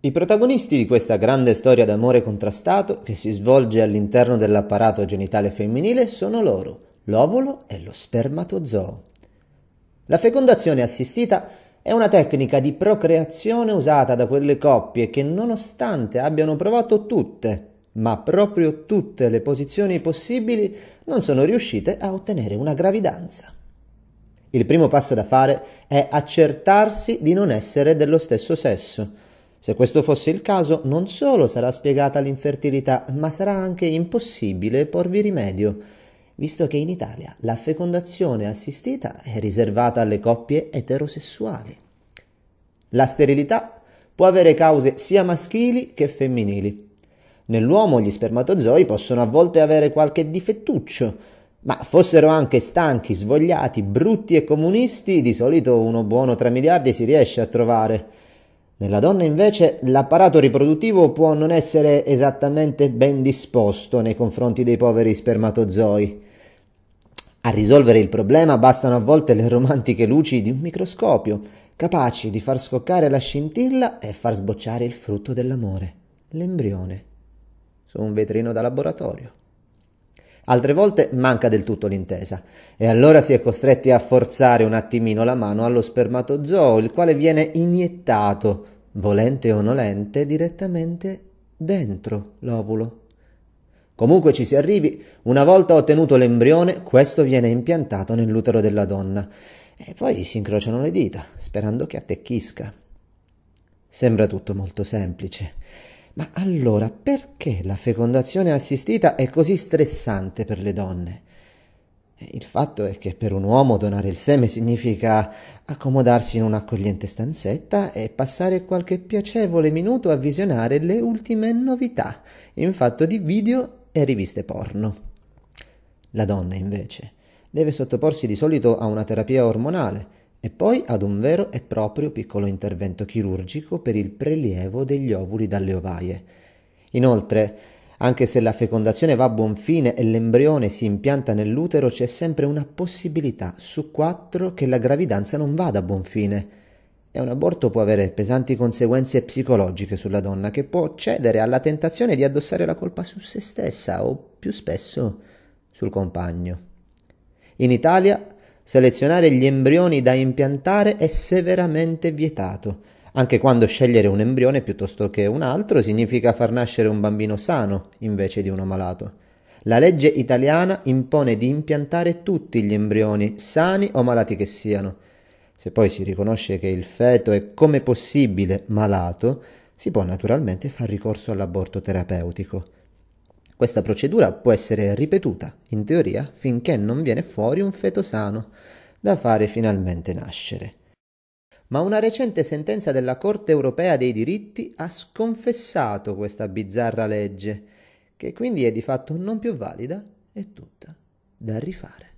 I protagonisti di questa grande storia d'amore contrastato che si svolge all'interno dell'apparato genitale femminile sono loro, l'ovulo e lo spermatozoo. La fecondazione assistita è una tecnica di procreazione usata da quelle coppie che nonostante abbiano provato tutte, ma proprio tutte le posizioni possibili, non sono riuscite a ottenere una gravidanza. Il primo passo da fare è accertarsi di non essere dello stesso sesso. Se questo fosse il caso, non solo sarà spiegata l'infertilità, ma sarà anche impossibile porvi rimedio, visto che in Italia la fecondazione assistita è riservata alle coppie eterosessuali. La sterilità può avere cause sia maschili che femminili. Nell'uomo gli spermatozoi possono a volte avere qualche difettuccio, ma fossero anche stanchi, svogliati, brutti e comunisti, di solito uno buono tra miliardi si riesce a trovare. Nella donna invece l'apparato riproduttivo può non essere esattamente ben disposto nei confronti dei poveri spermatozoi. A risolvere il problema bastano a volte le romantiche luci di un microscopio, capaci di far scoccare la scintilla e far sbocciare il frutto dell'amore, l'embrione su un vetrino da laboratorio. Altre volte manca del tutto l'intesa e allora si è costretti a forzare un attimino la mano allo spermatozoo, il quale viene iniettato, volente o nolente, direttamente dentro l'ovulo. Comunque ci si arrivi, una volta ottenuto l'embrione, questo viene impiantato nell'utero della donna e poi si incrociano le dita, sperando che attecchisca. Sembra tutto molto semplice. Ma allora perché la fecondazione assistita è così stressante per le donne? Il fatto è che per un uomo donare il seme significa accomodarsi in un'accogliente stanzetta e passare qualche piacevole minuto a visionare le ultime novità in fatto di video e riviste porno. La donna, invece, deve sottoporsi di solito a una terapia ormonale e poi ad un vero e proprio piccolo intervento chirurgico per il prelievo degli ovuli dalle ovaie. Inoltre, anche se la fecondazione va a buon fine e l'embrione si impianta nell'utero, c'è sempre una possibilità su quattro che la gravidanza non vada a buon fine. E un aborto può avere pesanti conseguenze psicologiche sulla donna, che può cedere alla tentazione di addossare la colpa su se stessa o, più spesso, sul compagno. In Italia selezionare gli embrioni da impiantare è severamente vietato. Anche quando scegliere un embrione piuttosto che un altro significa far nascere un bambino sano invece di uno malato. La legge italiana impone di impiantare tutti gli embrioni, sani o malati che siano. Se poi si riconosce che il feto è come possibile malato, si può naturalmente far ricorso all'aborto terapeutico. Questa procedura può essere ripetuta, in teoria, finché non viene fuori un feto sano, da fare finalmente nascere. Ma una recente sentenza della Corte europea dei diritti ha sconfessato questa bizzarra legge, che quindi è di fatto non più valida e tutta da rifare.